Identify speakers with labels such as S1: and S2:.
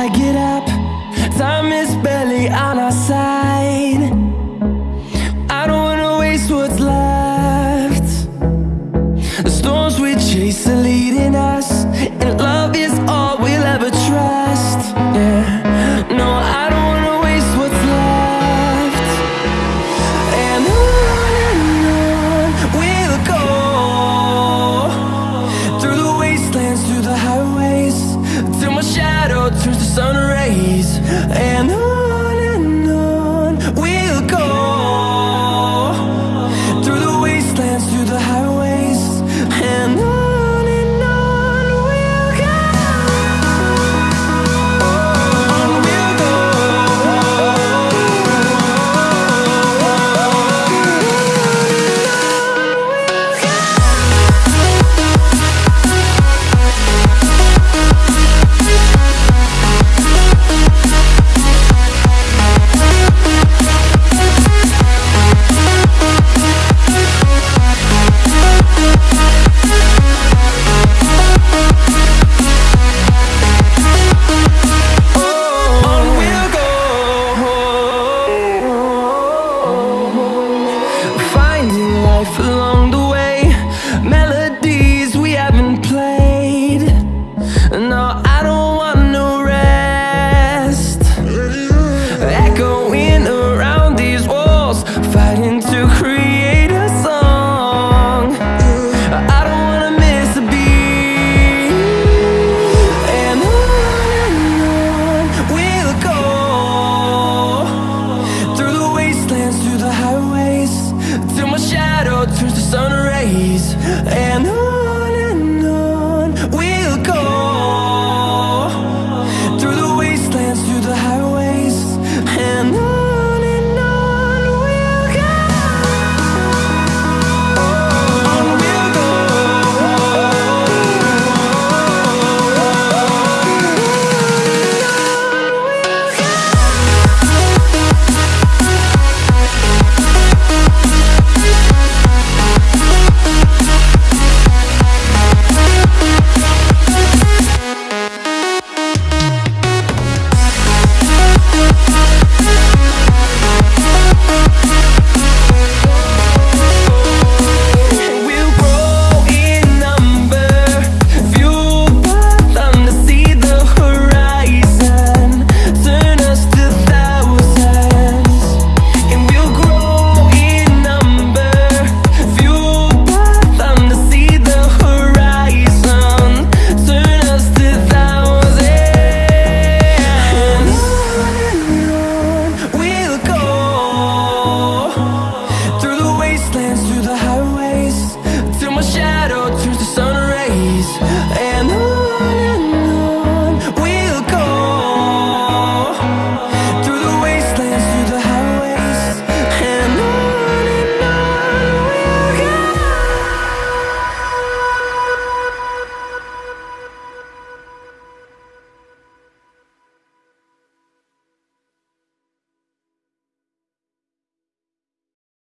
S1: I get up Time is barely on our side. I don't wanna waste what's left. The storms we chase are leading us And love is all we'll ever trust Yeah. Sun rays. And life long the and and slams through the house.